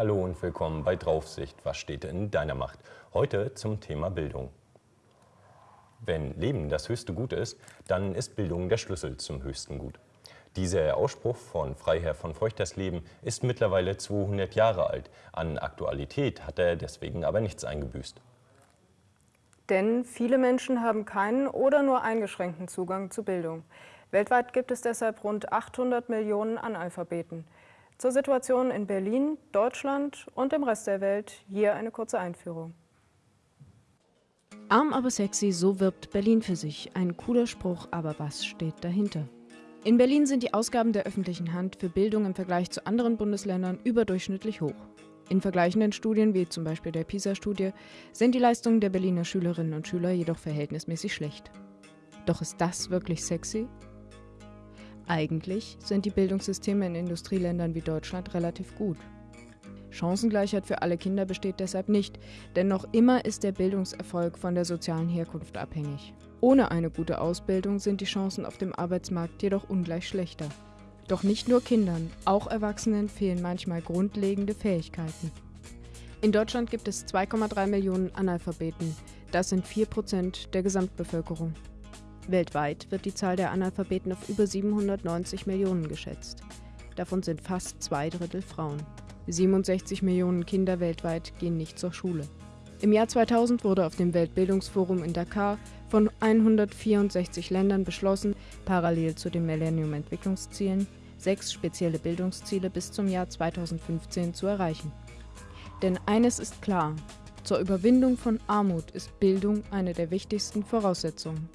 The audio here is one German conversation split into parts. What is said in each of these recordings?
Hallo und willkommen bei Draufsicht. Was steht in deiner Macht? Heute zum Thema Bildung. Wenn Leben das höchste Gut ist, dann ist Bildung der Schlüssel zum höchsten Gut. Dieser Ausspruch von Freiherr von Feuchters Leben ist mittlerweile 200 Jahre alt. An Aktualität hat er deswegen aber nichts eingebüßt. Denn viele Menschen haben keinen oder nur eingeschränkten Zugang zu Bildung. Weltweit gibt es deshalb rund 800 Millionen Analphabeten. Zur Situation in Berlin, Deutschland und dem Rest der Welt hier eine kurze Einführung. Arm aber sexy, so wirbt Berlin für sich. Ein cooler Spruch, aber was steht dahinter? In Berlin sind die Ausgaben der öffentlichen Hand für Bildung im Vergleich zu anderen Bundesländern überdurchschnittlich hoch. In vergleichenden Studien, wie zum Beispiel der PISA-Studie, sind die Leistungen der Berliner Schülerinnen und Schüler jedoch verhältnismäßig schlecht. Doch ist das wirklich sexy? Eigentlich sind die Bildungssysteme in Industrieländern wie Deutschland relativ gut. Chancengleichheit für alle Kinder besteht deshalb nicht, denn noch immer ist der Bildungserfolg von der sozialen Herkunft abhängig. Ohne eine gute Ausbildung sind die Chancen auf dem Arbeitsmarkt jedoch ungleich schlechter. Doch nicht nur Kindern, auch Erwachsenen fehlen manchmal grundlegende Fähigkeiten. In Deutschland gibt es 2,3 Millionen Analphabeten. Das sind 4 Prozent der Gesamtbevölkerung. Weltweit wird die Zahl der Analphabeten auf über 790 Millionen geschätzt. Davon sind fast zwei Drittel Frauen. 67 Millionen Kinder weltweit gehen nicht zur Schule. Im Jahr 2000 wurde auf dem Weltbildungsforum in Dakar von 164 Ländern beschlossen, parallel zu den Millennium-Entwicklungszielen sechs spezielle Bildungsziele bis zum Jahr 2015 zu erreichen. Denn eines ist klar, zur Überwindung von Armut ist Bildung eine der wichtigsten Voraussetzungen.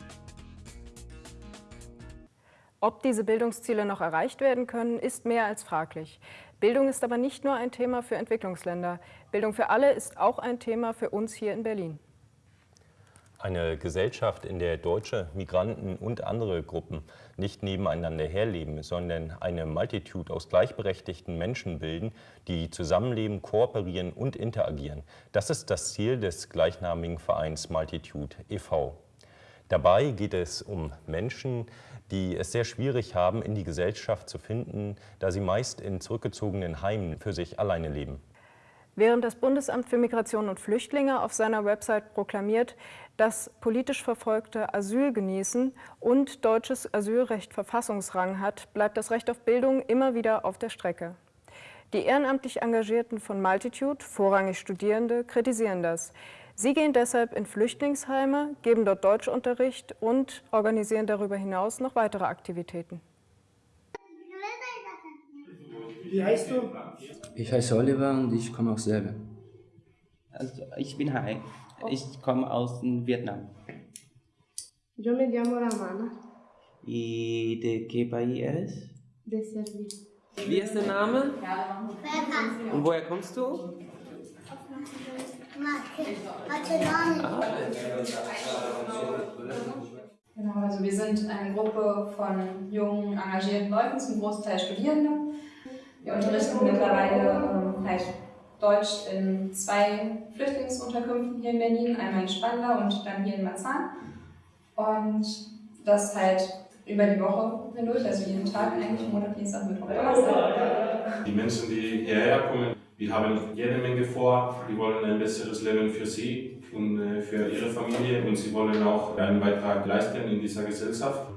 Ob diese Bildungsziele noch erreicht werden können, ist mehr als fraglich. Bildung ist aber nicht nur ein Thema für Entwicklungsländer. Bildung für alle ist auch ein Thema für uns hier in Berlin. Eine Gesellschaft, in der Deutsche, Migranten und andere Gruppen nicht nebeneinander herleben, sondern eine Multitude aus gleichberechtigten Menschen bilden, die zusammenleben, kooperieren und interagieren. Das ist das Ziel des gleichnamigen Vereins Multitude e.V. Dabei geht es um Menschen, die es sehr schwierig haben, in die Gesellschaft zu finden, da sie meist in zurückgezogenen Heimen für sich alleine leben. Während das Bundesamt für Migration und Flüchtlinge auf seiner Website proklamiert, dass politisch Verfolgte Asyl genießen und deutsches Asylrecht Verfassungsrang hat, bleibt das Recht auf Bildung immer wieder auf der Strecke. Die ehrenamtlich Engagierten von Multitude, vorrangig Studierende, kritisieren das. Sie gehen deshalb in Flüchtlingsheime, geben dort Deutschunterricht und organisieren darüber hinaus noch weitere Aktivitäten. Wie heißt du? Ich heiße Oliver und ich komme aus Serbien. Also ich bin Hai. Ich komme aus Vietnam. Yo me llamo Ramana. ¿Y de qué país eres? De Serbia. Wie ist der Name? Und woher kommst du? Genau, also wir sind eine Gruppe von jungen, engagierten Leuten, zum Großteil Studierende. Wir unterrichten mittlerweile halt Deutsch in zwei Flüchtlingsunterkünften hier in Berlin, einmal in Spandau und dann hier in Marzahn. Und das halt über die Woche hindurch, also jeden Tag eigentlich, Montag, Dienstag, Mittwoch, Donnerstag. Die Menschen, die hierher kommen, die haben jede Menge vor, die wollen ein besseres Leben für sie und äh, für ihre Familie und sie wollen auch einen Beitrag leisten in dieser Gesellschaft.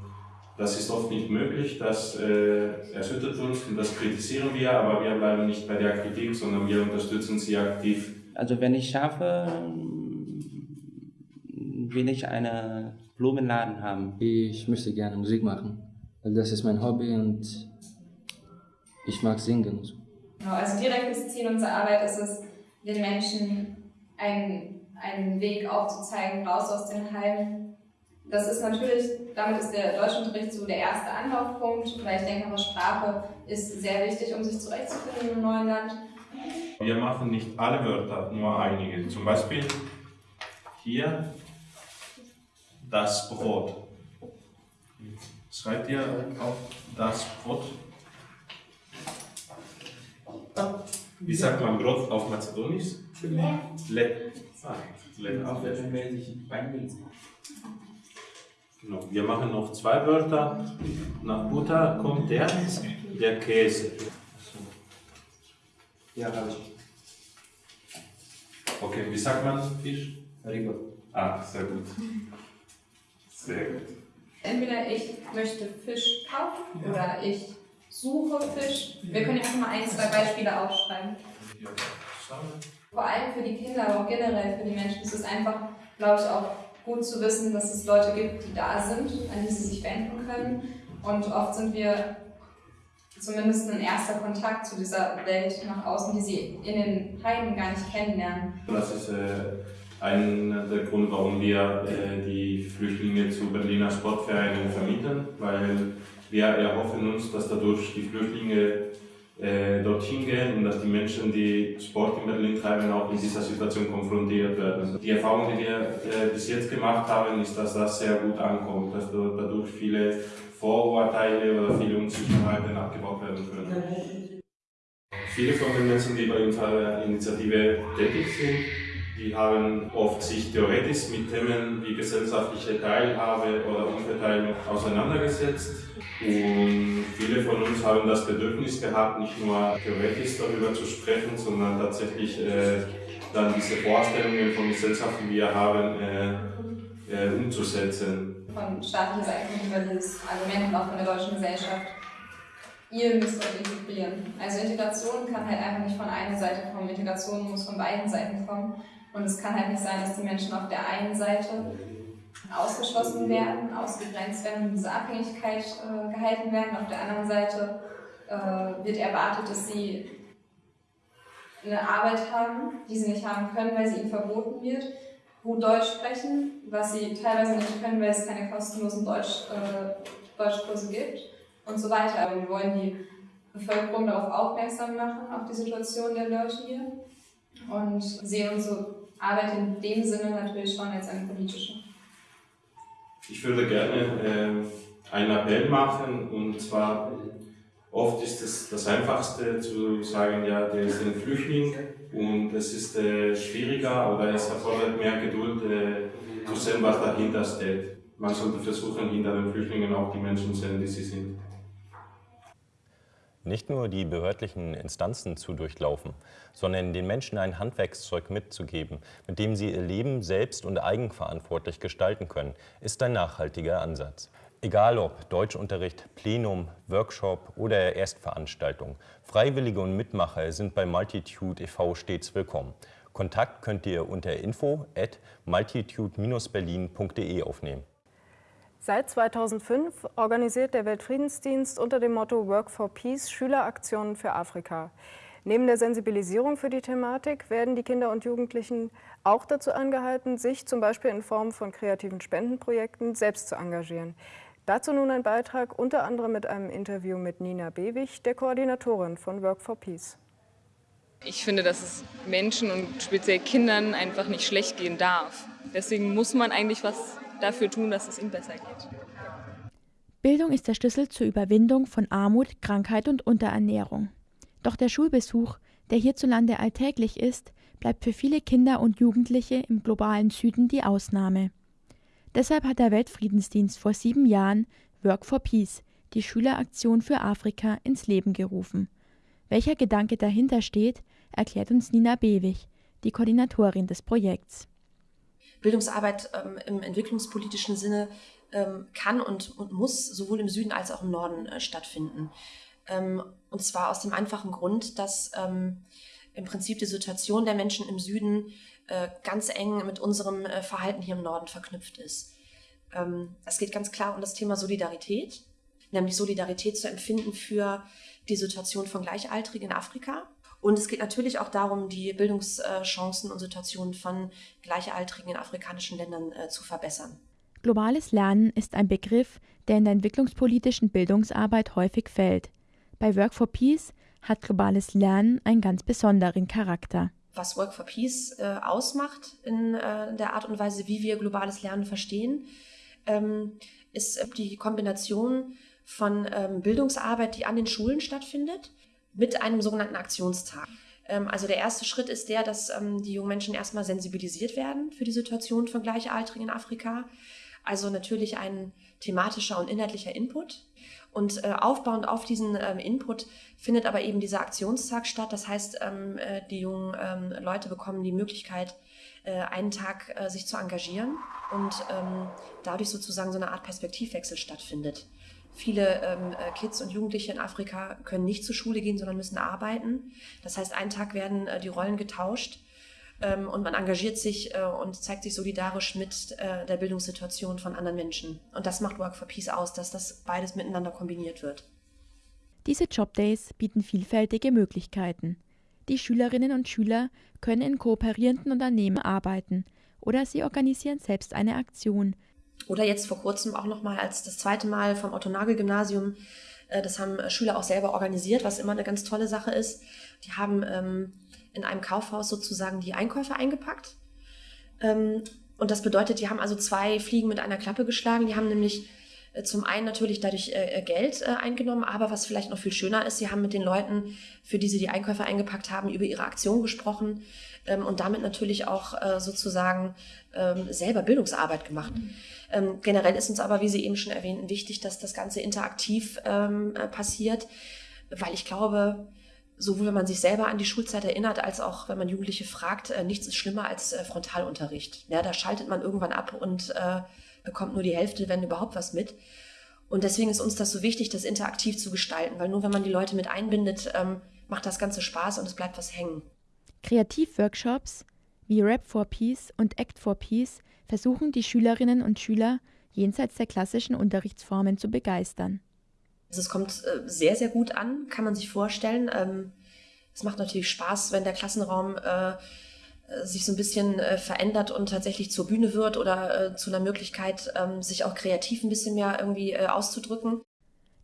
Das ist oft nicht möglich, das äh, erschüttert uns und das kritisieren wir, aber wir bleiben nicht bei der Kritik, sondern wir unterstützen sie aktiv. Also wenn ich schaffe, will ich einen Blumenladen haben. Ich möchte gerne Musik machen, weil das ist mein Hobby und ich mag singen. Genau, also direktes Ziel unserer Arbeit ist es, den Menschen einen, einen Weg aufzuzeigen, raus aus den Heimen. Das ist natürlich, damit ist der Deutschunterricht so der erste Anlaufpunkt, weil ich denke, aber Sprache ist sehr wichtig, um sich zurechtzufinden im neuen Land. Wir machen nicht alle Wörter, nur einige. Zum Beispiel hier das Brot. Schreibt ihr auf das Brot? Wie sagt man Brot auf Mazedonisch? Le. Le. Ah, Le. Genau. Wir machen noch zwei Wörter. Nach Butter kommt der, der Käse. Ja, habe ich. Okay, wie sagt man Fisch? Rigo. Ah, sehr gut. Sehr gut. Entweder ich möchte Fisch kaufen oder ich suche Fisch. Wir können ja einfach mal ein, zwei Beispiele aufschreiben. Vor allem für die Kinder, aber auch generell für die Menschen ist es einfach, glaube ich, auch gut zu wissen, dass es Leute gibt, die da sind, an die sie sich wenden können. Und oft sind wir zumindest ein erster Kontakt zu dieser Welt nach außen, die sie in den Heimen gar nicht kennenlernen. Das ist äh, einer der Gründe, warum wir äh, die Flüchtlinge zu Berliner Sportvereinen vermieten, weil wir erhoffen uns, dass dadurch die Flüchtlinge äh, dorthin gehen und dass die Menschen, die Sport in Berlin treiben, auch in dieser Situation konfrontiert werden. Die Erfahrung, die wir äh, bis jetzt gemacht haben, ist, dass das sehr gut ankommt, dass dadurch viele Vorurteile oder viele Unsicherheiten abgebaut werden können. Viele von den Menschen, die bei unserer Initiative tätig sind, die haben oft sich theoretisch mit Themen wie gesellschaftliche Teilhabe oder Umverteilung auseinandergesetzt. Und viele von uns haben das Bedürfnis gehabt, nicht nur theoretisch darüber zu sprechen, sondern tatsächlich äh, dann diese Vorstellungen von Gesellschaft, die wir haben, äh, äh, umzusetzen. Von staatlicher Seite über dieses Argument und auch von der deutschen Gesellschaft. Ihr müsst euch integrieren. Also Integration kann halt einfach nicht von einer Seite kommen. Integration muss von beiden Seiten kommen. Und es kann halt nicht sein, dass die Menschen auf der einen Seite ausgeschlossen werden, ausgegrenzt werden und diese Abhängigkeit äh, gehalten werden. Auf der anderen Seite äh, wird erwartet, dass sie eine Arbeit haben, die sie nicht haben können, weil sie ihnen verboten wird, gut Deutsch sprechen, was sie teilweise nicht können, weil es keine kostenlosen Deutsch, äh, Deutschkurse gibt und so weiter. Aber wir wollen die Bevölkerung darauf aufmerksam machen, auf die Situation der Leute hier und sehen unsere Arbeit in dem Sinne natürlich schon als eine politische. Ich würde gerne äh, einen Appell machen und zwar oft ist es das Einfachste zu sagen, ja, der ist ein Flüchtling und es ist äh, schwieriger oder es erfordert mehr Geduld äh, zu sehen, was dahinter steht. Man sollte versuchen, hinter den Flüchtlingen auch die Menschen zu sehen, die sie sind. Nicht nur die behördlichen Instanzen zu durchlaufen, sondern den Menschen ein Handwerkszeug mitzugeben, mit dem sie ihr Leben selbst und eigenverantwortlich gestalten können, ist ein nachhaltiger Ansatz. Egal ob Deutschunterricht, Plenum, Workshop oder Erstveranstaltung, Freiwillige und Mitmacher sind bei Multitude e.V. stets willkommen. Kontakt könnt ihr unter info at multitude-berlin.de aufnehmen. Seit 2005 organisiert der Weltfriedensdienst unter dem Motto Work for Peace Schüleraktionen für Afrika. Neben der Sensibilisierung für die Thematik werden die Kinder und Jugendlichen auch dazu angehalten, sich zum Beispiel in Form von kreativen Spendenprojekten selbst zu engagieren. Dazu nun ein Beitrag unter anderem mit einem Interview mit Nina Bewig, der Koordinatorin von Work for Peace. Ich finde, dass es Menschen und speziell Kindern einfach nicht schlecht gehen darf. Deswegen muss man eigentlich was dafür tun, dass es ihnen besser geht. Bildung ist der Schlüssel zur Überwindung von Armut, Krankheit und Unterernährung. Doch der Schulbesuch, der hierzulande alltäglich ist, bleibt für viele Kinder und Jugendliche im globalen Süden die Ausnahme. Deshalb hat der Weltfriedensdienst vor sieben Jahren Work for Peace, die Schüleraktion für Afrika, ins Leben gerufen. Welcher Gedanke dahinter steht, erklärt uns Nina Bewig, die Koordinatorin des Projekts. Bildungsarbeit ähm, im entwicklungspolitischen Sinne ähm, kann und, und, muss sowohl im Süden als auch im Norden äh, stattfinden. Ähm, und zwar aus dem einfachen Grund, dass ähm, im Prinzip die Situation der Menschen im Süden äh, ganz eng mit unserem äh, Verhalten hier im Norden verknüpft ist. Ähm, es geht ganz klar um das Thema Solidarität, nämlich Solidarität zu empfinden für die Situation von Gleichaltrigen in Afrika und es geht natürlich auch darum, die Bildungschancen und Situationen von Gleichaltrigen in afrikanischen Ländern äh, zu verbessern. Globales Lernen ist ein Begriff, der in der entwicklungspolitischen Bildungsarbeit häufig fällt. Bei Work for Peace hat globales Lernen einen ganz besonderen Charakter. Was Work for Peace äh, ausmacht in äh, der Art und Weise, wie wir globales Lernen verstehen, ähm, ist die Kombination von ähm, Bildungsarbeit, die an den Schulen stattfindet, mit einem sogenannten Aktionstag. Ähm, also der erste Schritt ist der, dass ähm, die jungen Menschen erstmal sensibilisiert werden für die Situation von Gleichaltrigen in Afrika. Also natürlich ein thematischer und inhaltlicher Input. Und äh, aufbauend auf diesen ähm, Input findet aber eben dieser Aktionstag statt. Das heißt, äh, die jungen Leute bekommen die Möglichkeit, äh, einen Tag sich zu engagieren und dadurch sozusagen so eine Art Perspektivwechsel stattfindet. Viele ähm, äh, Kids und Jugendliche in Afrika können nicht zur Schule gehen, sondern müssen arbeiten. Das heißt, einen Tag werden äh, die Rollen getauscht ähm, und man engagiert sich äh, und zeigt sich solidarisch mit äh, der Bildungssituation von anderen Menschen. Und das macht Work for Peace aus, dass das beides miteinander kombiniert wird. Diese Jobdays bieten vielfältige Möglichkeiten. Die Schülerinnen und Schüler können in kooperierenden Unternehmen arbeiten oder sie organisieren selbst eine Aktion, oder jetzt vor kurzem auch nochmal als das zweite Mal vom Otto-Nagel-Gymnasium. Äh, das haben Schüler auch selber organisiert, was immer eine ganz tolle Sache ist. Die haben ähm, in einem Kaufhaus sozusagen die Einkäufe eingepackt. Ähm, und das bedeutet, die haben also zwei Fliegen mit einer Klappe geschlagen. Die haben nämlich zum einen natürlich dadurch äh, Geld äh, eingenommen, aber was vielleicht noch viel schöner ist, sie haben mit den Leuten, für die sie die Einkäufe eingepackt haben, über ihre Aktion gesprochen ähm, und damit natürlich auch äh, sozusagen ähm, selber Bildungsarbeit gemacht. Mhm. Ähm, generell ist uns aber, wie Sie eben schon erwähnten, wichtig, dass das Ganze interaktiv ähm, äh, passiert, weil ich glaube, sowohl wenn man sich selber an die Schulzeit erinnert, als auch wenn man Jugendliche fragt, äh, nichts ist schlimmer als äh, Frontalunterricht. Ja, da schaltet man irgendwann ab und äh, bekommt nur die Hälfte, wenn überhaupt was mit. Und deswegen ist uns das so wichtig, das interaktiv zu gestalten, weil nur wenn man die Leute mit einbindet, ähm, macht das Ganze Spaß und es bleibt was hängen. Kreativworkshops wie Rap for Peace und Act for Peace versuchen die Schülerinnen und Schüler jenseits der klassischen Unterrichtsformen zu begeistern. Also es kommt äh, sehr, sehr gut an, kann man sich vorstellen. Ähm, es macht natürlich Spaß, wenn der Klassenraum äh, sich so ein bisschen äh, verändert und tatsächlich zur Bühne wird oder zu einer Möglichkeit, ähm, sich auch kreativ ein bisschen mehr irgendwie auszudrücken.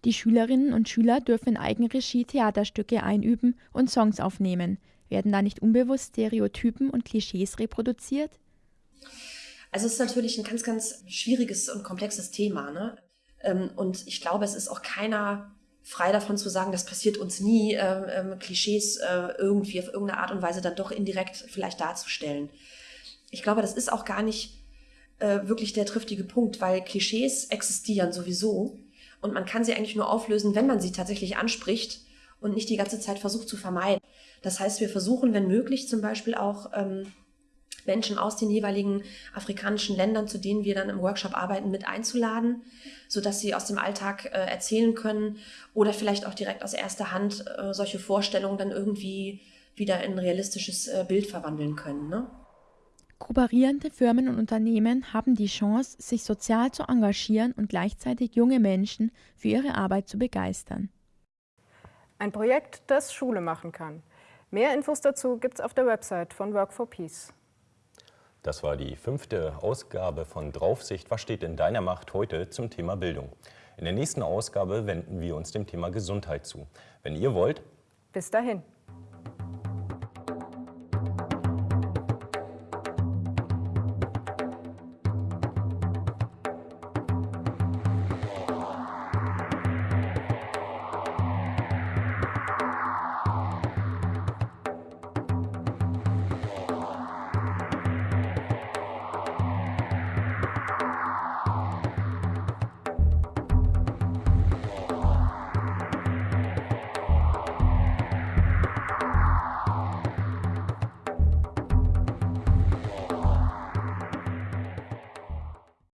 Die Schülerinnen und Schüler dürfen in Eigenregie Theaterstücke einüben und Songs aufnehmen. Werden da nicht unbewusst Stereotypen und Klischees reproduziert? Also es ist natürlich ein ganz, ganz schwieriges und komplexes Thema. Ne? Ähm, und ich glaube, es ist auch keiner frei davon zu sagen, das passiert uns nie, ähm, ähm, Klischees äh, irgendwie auf irgendeine Art und Weise dann doch indirekt vielleicht darzustellen. Ich glaube, das ist auch gar nicht äh, wirklich der triftige Punkt, weil Klischees existieren sowieso und man kann sie eigentlich nur auflösen, wenn man sie tatsächlich anspricht und nicht die ganze Zeit versucht zu vermeiden. Das heißt, wir versuchen, wenn möglich, zum Beispiel auch ähm, Menschen aus den jeweiligen afrikanischen Ländern, zu denen wir dann im Workshop arbeiten, mit einzuladen, sodass sie aus dem Alltag äh, erzählen können oder vielleicht auch direkt aus erster Hand äh, solche Vorstellungen dann irgendwie wieder in ein realistisches äh, Bild verwandeln können. Ne? Kooperierende Firmen und Unternehmen haben die Chance, sich sozial zu engagieren und gleichzeitig junge Menschen für ihre Arbeit zu begeistern. Ein Projekt, das Schule machen kann. Mehr Infos dazu gibt es auf der Website von Work for Peace. Das war die fünfte Ausgabe von Draufsicht. Was steht in deiner Macht heute zum Thema Bildung? In der nächsten Ausgabe wenden wir uns dem Thema Gesundheit zu. Wenn ihr wollt, bis dahin.